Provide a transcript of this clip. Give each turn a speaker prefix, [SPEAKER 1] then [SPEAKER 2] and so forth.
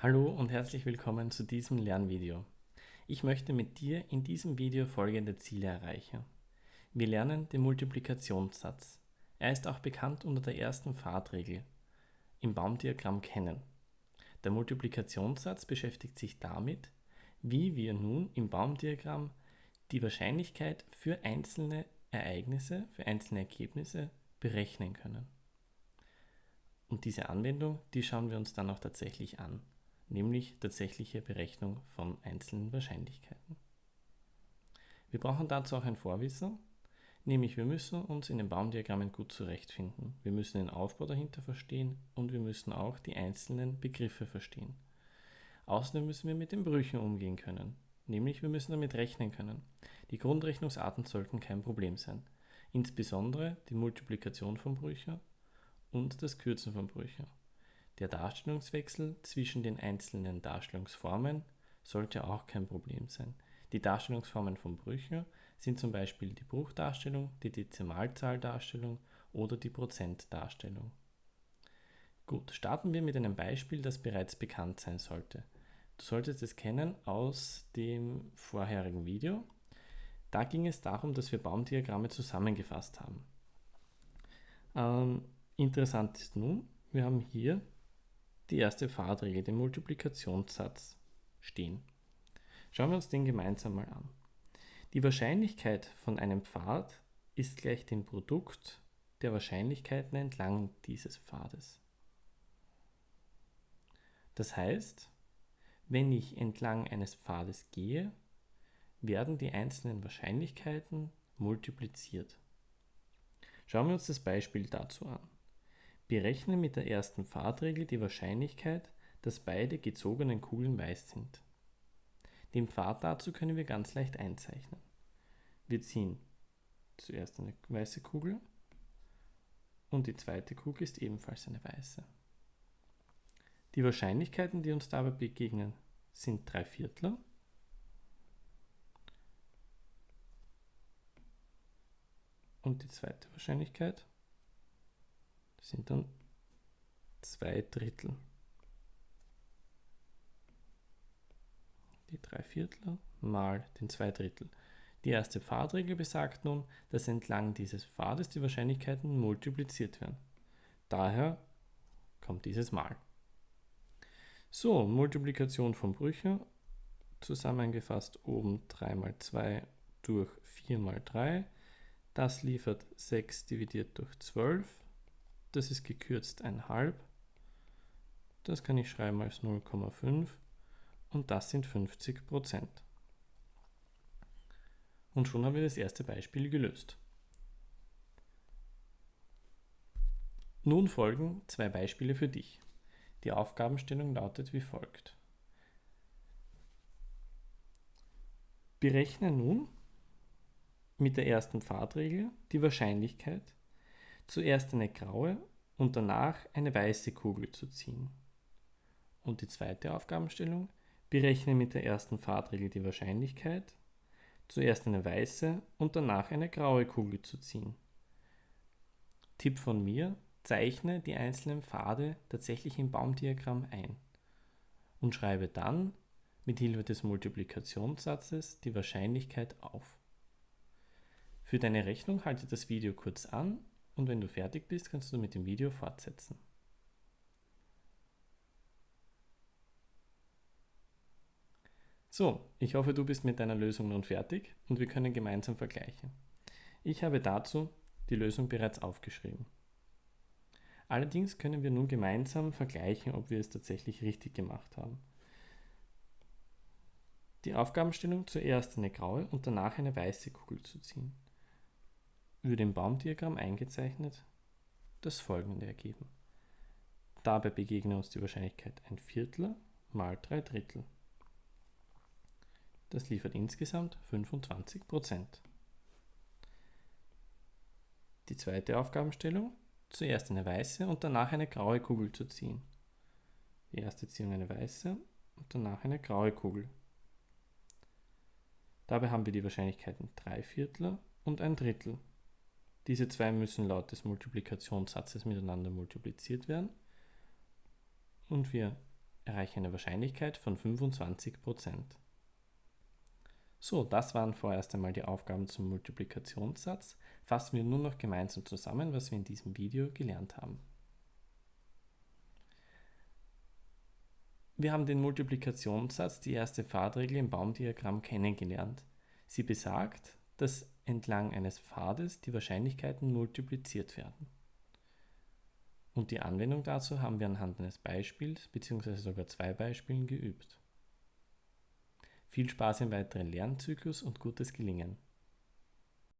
[SPEAKER 1] Hallo und herzlich willkommen zu diesem Lernvideo. Ich möchte mit dir in diesem Video folgende Ziele erreichen. Wir lernen den Multiplikationssatz. Er ist auch bekannt unter der ersten Fahrtregel im Baumdiagramm kennen. Der Multiplikationssatz beschäftigt sich damit, wie wir nun im Baumdiagramm die Wahrscheinlichkeit für einzelne Ereignisse, für einzelne Ergebnisse berechnen können. Und diese Anwendung, die schauen wir uns dann auch tatsächlich an, nämlich tatsächliche Berechnung von einzelnen Wahrscheinlichkeiten. Wir brauchen dazu auch ein Vorwissen, nämlich wir müssen uns in den Baumdiagrammen gut zurechtfinden. Wir müssen den Aufbau dahinter verstehen und wir müssen auch die einzelnen Begriffe verstehen. Außerdem müssen wir mit den Brüchen umgehen können, nämlich wir müssen damit rechnen können. Die Grundrechnungsarten sollten kein Problem sein, insbesondere die Multiplikation von Brüchen und das Kürzen von Brüchen. Der Darstellungswechsel zwischen den einzelnen Darstellungsformen sollte auch kein Problem sein. Die Darstellungsformen von Brüchen sind zum Beispiel die Bruchdarstellung, die Dezimalzahldarstellung oder die Prozentdarstellung. Gut, starten wir mit einem Beispiel, das bereits bekannt sein sollte. Du solltest es kennen aus dem vorherigen Video. Da ging es darum, dass wir Baumdiagramme zusammengefasst haben. Ähm, Interessant ist nun, wir haben hier die erste Fahrtregel, den Multiplikationssatz stehen. Schauen wir uns den gemeinsam mal an. Die Wahrscheinlichkeit von einem Pfad ist gleich dem Produkt der Wahrscheinlichkeiten entlang dieses Pfades. Das heißt, wenn ich entlang eines Pfades gehe, werden die einzelnen Wahrscheinlichkeiten multipliziert. Schauen wir uns das Beispiel dazu an. Berechne mit der ersten Pfadregel die Wahrscheinlichkeit, dass beide gezogenen Kugeln weiß sind. Den Pfad dazu können wir ganz leicht einzeichnen. Wir ziehen zuerst eine weiße Kugel und die zweite Kugel ist ebenfalls eine weiße. Die Wahrscheinlichkeiten, die uns dabei begegnen, sind drei Viertler. Und die zweite Wahrscheinlichkeit das sind dann zwei Drittel. Die drei Viertel mal den zwei Drittel. Die erste Pfadregel besagt nun, dass entlang dieses Pfades die Wahrscheinlichkeiten multipliziert werden. Daher kommt dieses Mal. So, Multiplikation von Brüchen, zusammengefasst oben 3 mal 2 durch 4 mal 3. Das liefert 6 dividiert durch 12 das ist gekürzt 1,5. Das kann ich schreiben als 0,5 und das sind 50 Prozent. Und schon haben wir das erste Beispiel gelöst. Nun folgen zwei Beispiele für dich. Die Aufgabenstellung lautet wie folgt. Berechne nun mit der ersten Pfadregel die Wahrscheinlichkeit, zuerst eine graue und danach eine weiße Kugel zu ziehen. Und die zweite Aufgabenstellung, berechne mit der ersten Fahrtregel die Wahrscheinlichkeit, zuerst eine weiße und danach eine graue Kugel zu ziehen. Tipp von mir, zeichne die einzelnen Pfade tatsächlich im Baumdiagramm ein und schreibe dann mit Hilfe des Multiplikationssatzes die Wahrscheinlichkeit auf. Für deine Rechnung halte das Video kurz an und wenn du fertig bist, kannst du mit dem Video fortsetzen. So, ich hoffe, du bist mit deiner Lösung nun fertig und wir können gemeinsam vergleichen. Ich habe dazu die Lösung bereits aufgeschrieben. Allerdings können wir nun gemeinsam vergleichen, ob wir es tatsächlich richtig gemacht haben. Die Aufgabenstellung zuerst eine graue und danach eine weiße Kugel zu ziehen würde im Baumdiagramm eingezeichnet das folgende ergeben. Dabei begegnet uns die Wahrscheinlichkeit ein Viertel mal drei Drittel. Das liefert insgesamt 25 Prozent. Die zweite Aufgabenstellung, zuerst eine weiße und danach eine graue Kugel zu ziehen. Die erste Ziehung eine weiße und danach eine graue Kugel. Dabei haben wir die Wahrscheinlichkeiten 3 Viertel und ein Drittel. Diese zwei müssen laut des Multiplikationssatzes miteinander multipliziert werden. Und wir erreiche eine Wahrscheinlichkeit von 25%. So, das waren vorerst einmal die Aufgaben zum Multiplikationssatz. Fassen wir nun noch gemeinsam zusammen, was wir in diesem Video gelernt haben. Wir haben den Multiplikationssatz, die erste Pfadregel im Baumdiagramm kennengelernt. Sie besagt, dass entlang eines Pfades die Wahrscheinlichkeiten multipliziert werden. Und die Anwendung dazu haben wir anhand eines Beispiels bzw. sogar zwei Beispielen geübt. Viel Spaß im weiteren Lernzyklus und gutes Gelingen!